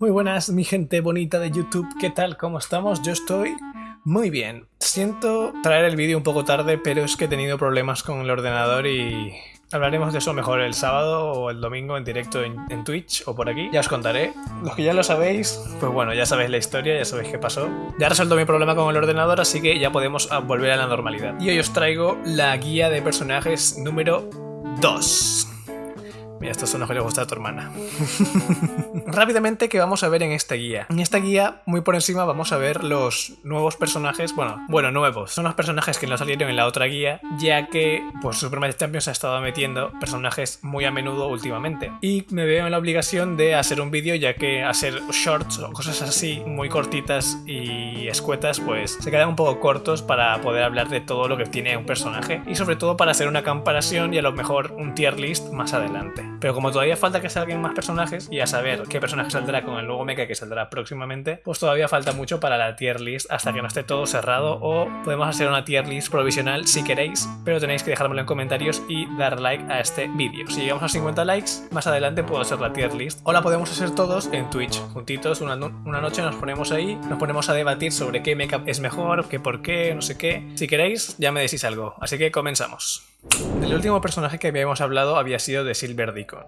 Muy buenas, mi gente bonita de YouTube, ¿qué tal? ¿Cómo estamos? Yo estoy muy bien. Siento traer el vídeo un poco tarde, pero es que he tenido problemas con el ordenador y hablaremos de eso mejor el sábado o el domingo en directo en, Twitch o por aquí. Ya os contaré. Los que ya lo sabéis, pues bueno, ya sabéis la historia, ya sabéis qué pasó. Ya resuelto mi problema con el ordenador, así que ya podemos volver a la normalidad. Y hoy os traigo la guía de personajes número 2. Mira, estos son los que le gusta a tu hermana. Rápidamente, ¿qué vamos a ver en esta guía? En esta guía, muy por encima, vamos a ver los nuevos personajes, bueno, bueno, nuevos. Son los personajes que no salieron en la otra guía, ya que, pues, Super Champions ha estado metiendo personajes muy a menudo últimamente. Y me veo en la obligación de hacer un vídeo, ya que hacer shorts o cosas así, muy cortitas y escuetas, pues, se quedan un poco cortos para poder hablar de todo lo que tiene un personaje. Y sobre todo para hacer una comparación y a lo mejor un tier list más adelante. Pero como todavía falta que salgan más personajes y a saber qué personaje saldrá con el nuevo mecha que saldrá próximamente, pues todavía falta mucho para la tier list hasta que no esté todo cerrado o podemos hacer una tier list provisional si queréis, pero tenéis que dejármelo en comentarios y dar like a este vídeo. Si llegamos a 50 likes, más adelante puedo hacer la tier list o la podemos hacer todos en Twitch, juntitos, una, una noche nos ponemos ahí, nos ponemos a debatir sobre qué mecha es mejor, qué por qué, no sé qué. Si queréis, ya me decís algo, así que comenzamos. El último personaje que habíamos hablado había sido de Silver Deacon.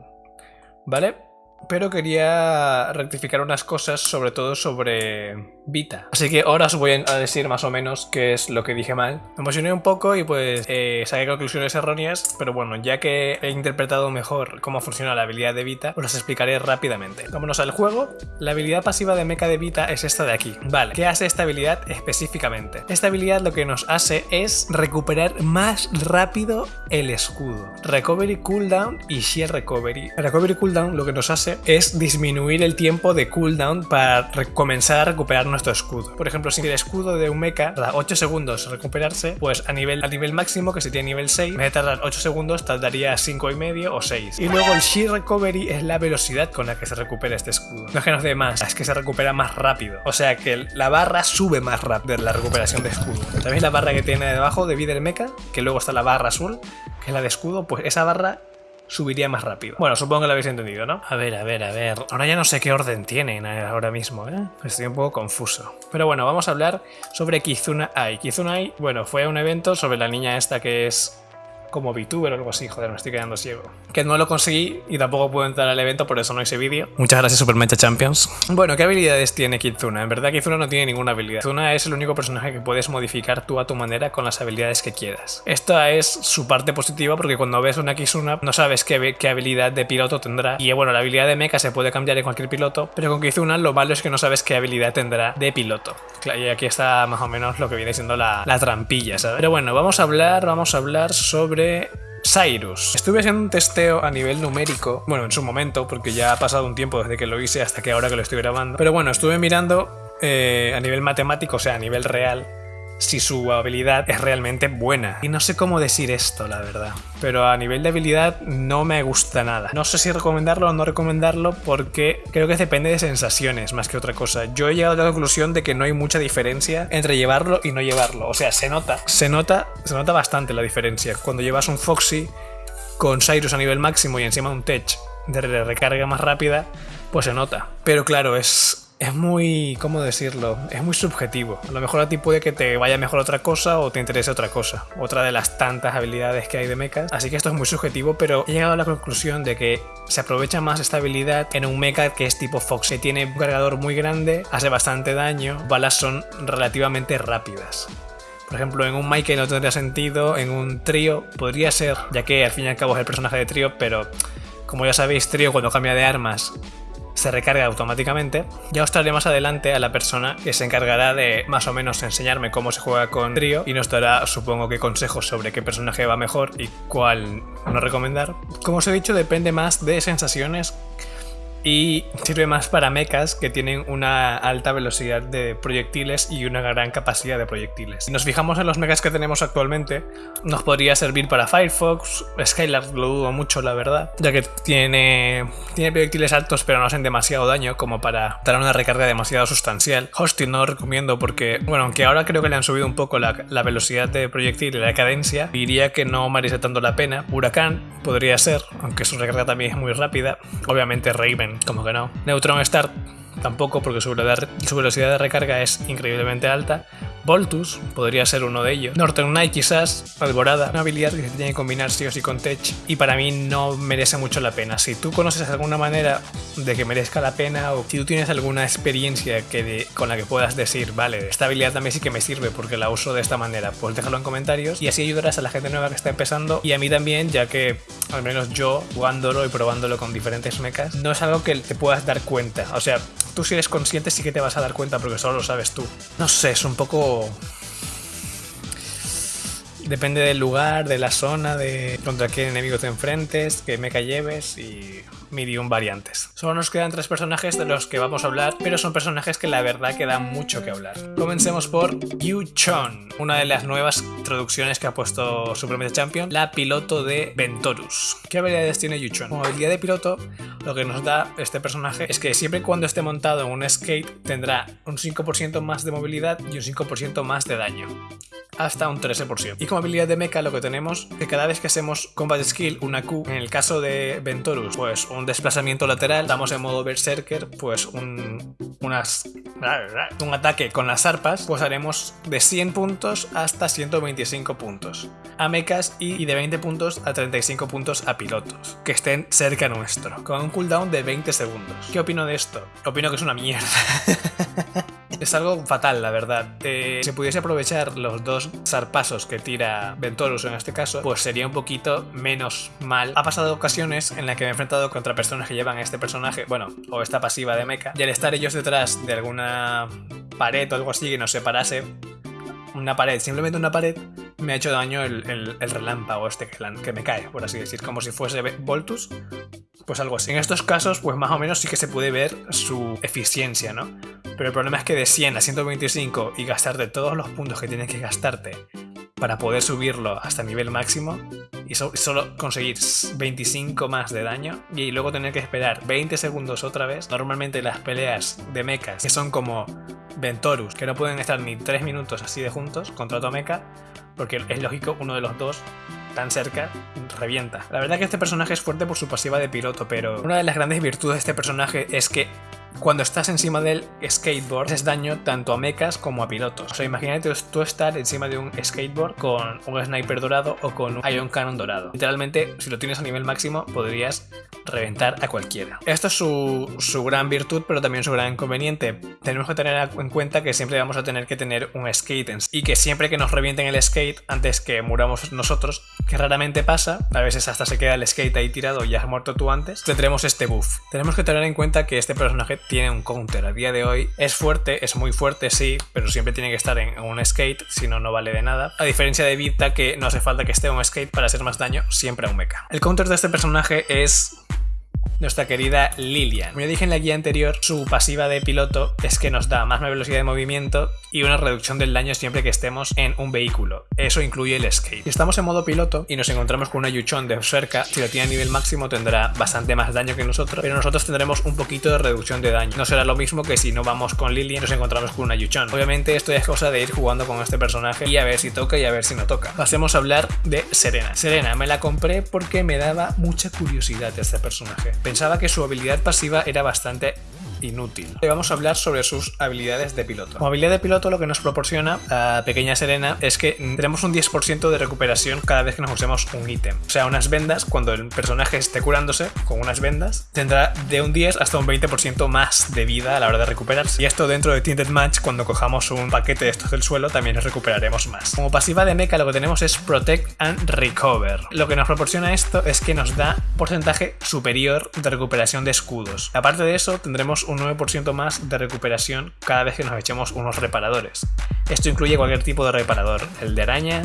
¿Vale? Pero quería rectificar unas cosas, sobre todo sobre Vita. Así que ahora os voy a decir más o menos qué es lo que dije mal. Me emocioné un poco y pues eh, saqué conclusiones erróneas, pero bueno, ya que he interpretado mejor cómo funciona la habilidad de Vita, os las explicaré rápidamente. Vámonos al juego. La habilidad pasiva de mecha de Vita es esta de aquí. Vale, ¿qué hace esta habilidad específicamente? Esta habilidad lo que nos hace es recuperar más rápido el escudo. Recovery cooldown y Sheer Recovery. Recovery cooldown lo que nos hace es disminuir el tiempo de cooldown para comenzar a recuperar nuestro escudo. Por ejemplo, si el escudo de un mecha tarda 8 segundos recuperarse, pues a nivel, a nivel máximo, que sería nivel 6, en vez de tardar 8 segundos, tardaría 5 y medio o 6. Y luego el Sheer Recovery es la velocidad con la que se recupera este escudo. No es que nos dé más, es que se recupera más rápido. O sea que la barra sube más rápido la recuperación de escudo. ¿Sabéis la barra que tiene debajo de vida del mecha? Que luego está la barra azul, que es la de escudo, pues esa barra subiría más rápido. Bueno, supongo que lo habéis entendido, ¿no? A ver, a ver, a ver. Ahora ya no sé qué orden tienen ahora mismo, ¿eh? Estoy un poco confuso. Pero bueno, vamos a hablar sobre Kizuna Ai. Kizuna Ai, bueno, fue un evento sobre la niña esta que es como VTuber o algo así, joder, me estoy quedando ciego. Que no lo conseguí y tampoco puedo entrar al evento, por eso no hice vídeo. Muchas gracias Super Mecha Champions. Bueno, ¿qué habilidades tiene Kizuna? En verdad Kizuna no tiene ninguna habilidad. Kizuna es el único personaje que puedes modificar tú a tu manera con las habilidades que quieras. Esta es su parte positiva porque cuando ves una Kizuna no sabes qué, habilidad de piloto tendrá. Y bueno, la habilidad de mecha se puede cambiar en cualquier piloto, pero con Kizuna lo malo es que no sabes qué habilidad tendrá de piloto. Y aquí está más o menos lo que viene siendo la trampilla, ¿sabes? Pero bueno, vamos a hablar, vamos a hablar sobre Cyrus. Estuve haciendo un testeo a nivel numérico, bueno, en su momento, porque ya ha pasado un tiempo desde que lo hice hasta que ahora que lo estoy grabando. Pero bueno, estuve mirando eh, a nivel matemático, o sea, a nivel real, si su habilidad es realmente buena. Y no sé cómo decir esto, la verdad. Pero a nivel de habilidad no me gusta nada. No sé si recomendarlo o no recomendarlo porque creo que depende de sensaciones más que otra cosa. Yo he llegado a la conclusión de que no hay mucha diferencia entre llevarlo y no llevarlo. O sea, se nota, se nota, se nota bastante la diferencia. Cuando llevas un Foxy con Cyrus a nivel máximo y encima un Tech de recarga más rápida, pues se nota. Pero claro, es, es muy, ¿cómo decirlo? Es muy subjetivo. A lo mejor a ti puede que te vaya mejor otra cosa o te interese otra cosa. Otra de las tantas habilidades que hay de mechas. Así que esto es muy subjetivo, pero he llegado a la conclusión de que se aprovecha más esta habilidad en un mecha que es tipo Fox. Que tiene un cargador muy grande, hace bastante daño, balas son relativamente rápidas. Por ejemplo, en un Michael no tendría sentido, en un trío podría ser, ya que al fin y al cabo es el personaje de trío, pero como ya sabéis, trío cuando cambia de armas se recarga automáticamente. Ya os traeré más adelante a la persona que se encargará de más o menos enseñarme cómo se juega con trío y nos dará supongo que consejos sobre qué personaje va mejor y cuál no recomendar. Como os he dicho depende más de sensaciones y sirve más para mechas que tienen una alta velocidad de proyectiles y una gran capacidad de proyectiles. Si nos fijamos en los mechas que tenemos actualmente, nos podría servir para Firefox, Skylar lo dudo mucho la verdad, ya que tiene, tiene proyectiles altos pero no hacen demasiado daño como para dar una recarga demasiado sustancial. Hosting no lo recomiendo porque, bueno, aunque ahora creo que le han subido un poco la, la velocidad de proyectil y la cadencia, diría que no merece tanto la pena. Huracán podría ser, aunque su recarga también es muy rápida. Obviamente Raven como que no. Neutron Start tampoco porque su velocidad de recarga es increíblemente alta. Voltus podría ser uno de ellos. Northern Knight quizás, Alborada, una habilidad que se tiene que combinar sí o sí con Tech y para mí no merece mucho la pena. Si tú conoces alguna manera de que merezca la pena o si tú tienes alguna experiencia que con la que puedas decir, vale, esta habilidad también sí que me sirve porque la uso de esta manera, pues déjalo en comentarios y así ayudarás a la gente nueva que está empezando y a mí también, ya que al menos yo jugándolo y probándolo con diferentes mechas, no es algo que te puedas dar cuenta. O sea, tú si eres consciente sí que te vas a dar cuenta porque solo lo sabes tú. No sé, es un poco Oh. Depende del lugar, de la zona, de contra qué enemigo te enfrentes, qué mecha lleves y medium variantes. Solo nos quedan tres personajes de los que vamos a hablar, pero son personajes que la verdad que dan mucho que hablar. Comencemos por Yu Chon, una de las nuevas traducciones que ha puesto Supreme Champion, la piloto de Ventorus. ¿Qué habilidades tiene Yu Chon? Como habilidad de piloto, lo que nos da este personaje es que siempre y cuando esté montado en un skate tendrá un 5% más de movilidad y un 5% más de daño hasta un 13%. Y como habilidad de mecha lo que tenemos que cada vez que hacemos combat skill, una Q, en el caso de Ventorus, pues un desplazamiento lateral, estamos en modo berserker, pues un, unas, un ataque con las arpas, pues haremos de 100 puntos hasta 125 puntos a mechas y de 20 puntos a 35 puntos a pilotos, que estén cerca nuestro, con un cooldown de 20 segundos. ¿Qué opino de esto? Opino que es una mierda. es algo fatal, la verdad. Eh, si pudiese aprovechar los dos zarpazos que tira Ventorus en este caso, pues sería un poquito menos mal. Ha pasado ocasiones en las que me he enfrentado contra personas que llevan este personaje, bueno, o esta pasiva de mecha, y al estar ellos detrás de alguna pared o algo así que nos separase, una pared, simplemente una pared, me ha hecho daño el, relámpago este que, que, me cae, por así decir, como si fuese Voltus, pues algo así. En estos casos, pues más o menos sí que se puede ver su eficiencia, ¿no? Pero el problema es que de 100 a 125 y gastarte todos los puntos que tienes que gastarte para poder subirlo hasta nivel máximo y solo conseguir 25 más de daño y luego tener que esperar 20 segundos otra vez. Normalmente las peleas de mechas, que son como Ventorus, que no pueden estar ni 3 minutos así de juntos contra otro mecha, porque es lógico, uno de los dos tan cerca, revienta. La verdad que este personaje es fuerte por su pasiva de piloto, pero una de las grandes virtudes de este personaje es que cuando estás encima del skateboard, haces daño tanto a mechas como a pilotos. O sea, imagínate tú estar encima de un skateboard con un sniper dorado o con un ion cannon dorado. Literalmente, si lo tienes a nivel máximo, podrías reventar a cualquiera. Esto es su, su gran virtud, pero también su gran inconveniente. Tenemos que tener en cuenta que siempre vamos a tener que tener un skate y que siempre que nos revienten el skate, antes que muramos nosotros, que raramente pasa, a veces hasta se queda el skate ahí tirado y has muerto tú antes, tendremos este buff. Tenemos que tener en cuenta que este personaje tiene un counter a día de hoy. Es fuerte, es muy fuerte, sí, pero siempre tiene que estar en un skate, si no, no vale de nada. A diferencia de Vita, que no hace falta que esté en un skate para hacer más daño, siempre a un mecha. El counter de este personaje es nuestra querida Lilian. Como ya dije en la guía anterior, su pasiva de piloto es que nos da más velocidad de movimiento y una reducción del daño siempre que estemos en un vehículo. Eso incluye el skate. Si estamos en modo piloto y nos encontramos con una Yuchon de cerca, si lo tiene a nivel máximo tendrá bastante más daño que nosotros, pero nosotros tendremos un poquito de reducción de daño. No será lo mismo que si no vamos con Lilian y nos encontramos con una Yuchon. Obviamente esto es cosa de ir jugando con este personaje y a ver si toca y a ver si no toca. Pasemos a hablar de Serena. Serena me la compré porque me daba mucha curiosidad este personaje pensaba que su habilidad pasiva era bastante inútil. Hoy vamos a hablar sobre sus habilidades de piloto. Como habilidad de piloto lo que nos proporciona a Pequeña Serena es que tenemos un 10% de recuperación cada vez que nos usemos un ítem. O sea, unas vendas, cuando el personaje esté curándose con unas vendas, tendrá de un 10 hasta un 20% más de vida a la hora de recuperarse. Y esto dentro de Tinted Match, cuando cojamos un paquete de estos del suelo, también nos recuperaremos más. Como pasiva de mecha lo que tenemos es Protect and Recover. Lo que nos proporciona esto es que nos da porcentaje superior de recuperación de escudos. Aparte de eso, tendremos un 9% más de recuperación cada vez que nos echemos unos reparadores. Esto incluye cualquier tipo de reparador, el de araña,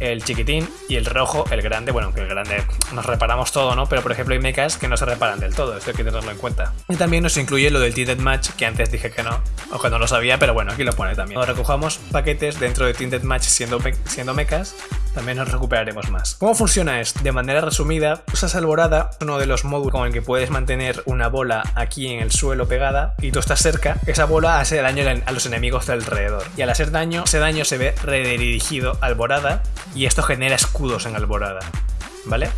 el chiquitín y el rojo, el grande. Bueno, que el grande nos reparamos todo, ¿no? Pero por ejemplo hay mechas que no se reparan del todo, esto hay que tenerlo en cuenta. Y también nos incluye lo del Tinted Match, que antes dije que no, o que no lo sabía, pero bueno, aquí lo pone también. Cuando recojamos paquetes dentro de Tinted Match siendo, siendo mechas, también nos recuperaremos más. ¿Cómo funciona esto? De manera resumida, usas Alborada, uno de los módulos con el que puedes mantener una bola aquí en el suelo pegada, y tú estás cerca, esa bola hace daño a los enemigos de alrededor. Y al hacer daño, ese daño se ve redirigido a Alborada y esto genera escudos en alborada, ¿vale?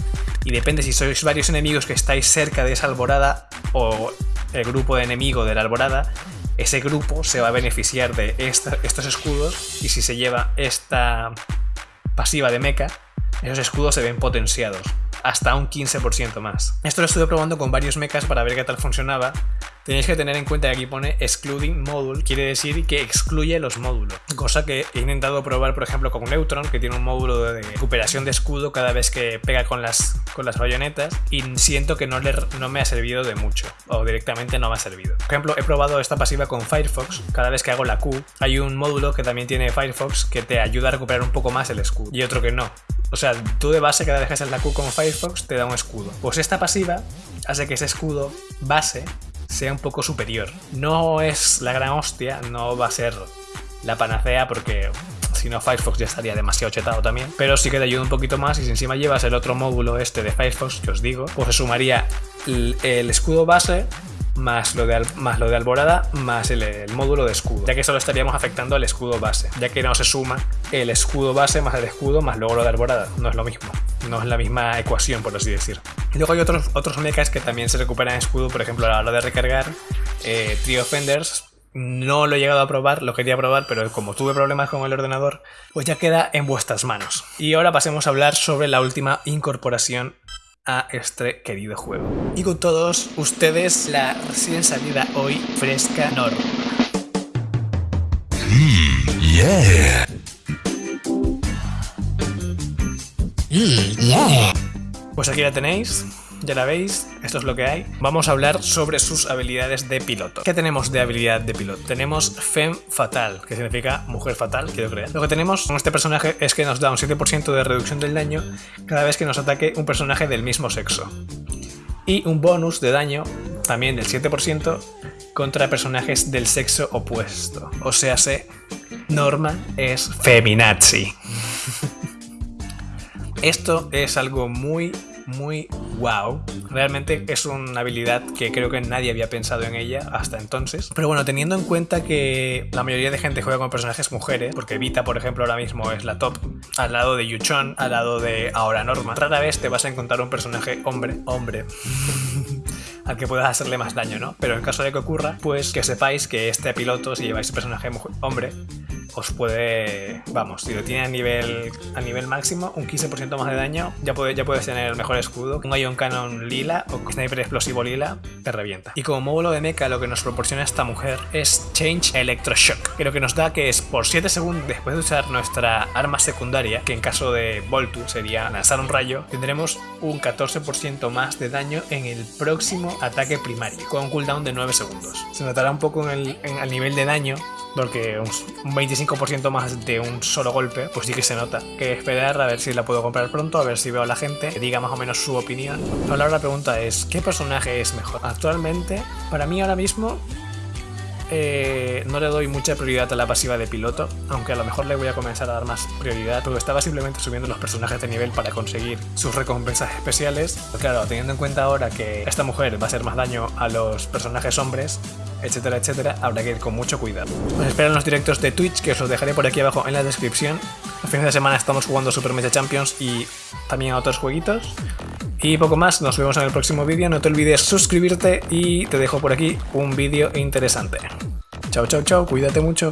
Y depende si sois varios enemigos que estáis cerca de esa alborada o el grupo enemigo de la alborada, ese grupo se va a beneficiar de estos escudos y si se lleva esta pasiva de mecha, esos escudos se ven potenciados hasta un 15% más. Esto lo estuve probando con varios mechas para ver qué tal funcionaba Tenéis que tener en cuenta que aquí pone excluding module, quiere decir que excluye los módulos. Cosa que he intentado probar, por ejemplo, con Neutron, que tiene un módulo de recuperación de escudo cada vez que pega con las, con las bayonetas, y siento que no, le, no me ha servido de mucho, o directamente no me ha servido. Por ejemplo, he probado esta pasiva con Firefox, cada vez que hago la Q, hay un módulo que también tiene Firefox que te ayuda a recuperar un poco más el escudo, y otro que no. O sea, tú de base cada vez que haces la Q con Firefox te da un escudo. Pues esta pasiva hace que ese escudo base sea un poco superior. No es la gran hostia, no va a ser la panacea porque si no Firefox ya estaría demasiado chetado también, pero sí que te ayuda un poquito más y si encima llevas el otro módulo este de Firefox que os digo, pues se sumaría el, escudo base más lo, de, más lo de alborada, más el, módulo de escudo, ya que solo estaríamos afectando al escudo base, ya que no se suma el escudo base más el escudo más luego lo de alborada, no es lo mismo, no es la misma ecuación por así decir. Y luego hay otros, otros mechas que también se recuperan escudo, por ejemplo a la hora de recargar eh, Trio Fenders, no lo he llegado a probar, lo quería probar, pero como tuve problemas con el ordenador, pues ya queda en vuestras manos. Y ahora pasemos a hablar sobre la última incorporación a este querido juego. Y con todos ustedes, la recién salida hoy fresca Norma. Mm, yeah. Mm, yeah. Pues aquí la tenéis, ya la veis, esto es lo que hay. Vamos a hablar sobre sus habilidades de piloto. ¿Qué tenemos de habilidad de piloto? Tenemos Femme Fatal, que significa mujer fatal, quiero creer. Lo que tenemos con este personaje es que nos da un 7% de reducción del daño cada vez que nos ataque un personaje del mismo sexo. Y un bonus de daño, también del 7%, contra personajes del sexo opuesto. O sea, se Norma es feminazi. Esto es algo muy muy wow. Realmente es una habilidad que creo que nadie había pensado en ella hasta entonces. Pero bueno, teniendo en cuenta que la mayoría de gente juega con personajes mujeres, porque Vita, por ejemplo, ahora mismo es la top, al lado de Yuchon, al lado de ahora Norma, rara vez te vas a encontrar un personaje hombre, hombre. al que puedas hacerle más daño, ¿no? Pero en caso de que ocurra, pues que sepáis que este piloto, si lleváis personaje hombre, os puede, vamos, si lo tiene a nivel, a nivel máximo, un 15% más de daño, ya, ya puedes tener el mejor escudo. Un Ion Cannon lila o Sniper Explosivo lila, te revienta. Y como módulo de mecha, lo que nos proporciona esta mujer es Change Electroshock, que lo que nos da que es por 7 segundos después de usar nuestra arma secundaria, que en caso de Voltu sería lanzar un rayo, tendremos un 14% más de daño en el próximo ataque primario, con un cooldown de 9 segundos. Se notará un poco en el, en, nivel de daño, porque un 25% más de un solo golpe, pues sí que se nota. Que esperar a ver si la puedo comprar pronto, a ver si veo a la gente que diga más o menos su opinión. Ahora la pregunta es, ¿qué personaje es mejor? Actualmente, para mí ahora mismo, eh, no le doy mucha prioridad a la pasiva de piloto, aunque a lo mejor le voy a comenzar a dar más prioridad, porque estaba simplemente subiendo los personajes de nivel para conseguir sus recompensas especiales. claro, teniendo en cuenta ahora que esta mujer va a hacer más daño a los personajes hombres, etcétera, etcétera, habrá que ir con mucho cuidado. Os espero en los directos de Twitch, que os los dejaré por aquí abajo en la descripción. A fines de semana estamos jugando Super Mecha Champions y también otros jueguitos. Y poco más, nos vemos en el próximo vídeo. No te olvides suscribirte y te dejo por aquí un vídeo interesante. Chao, chao, chao, cuídate mucho.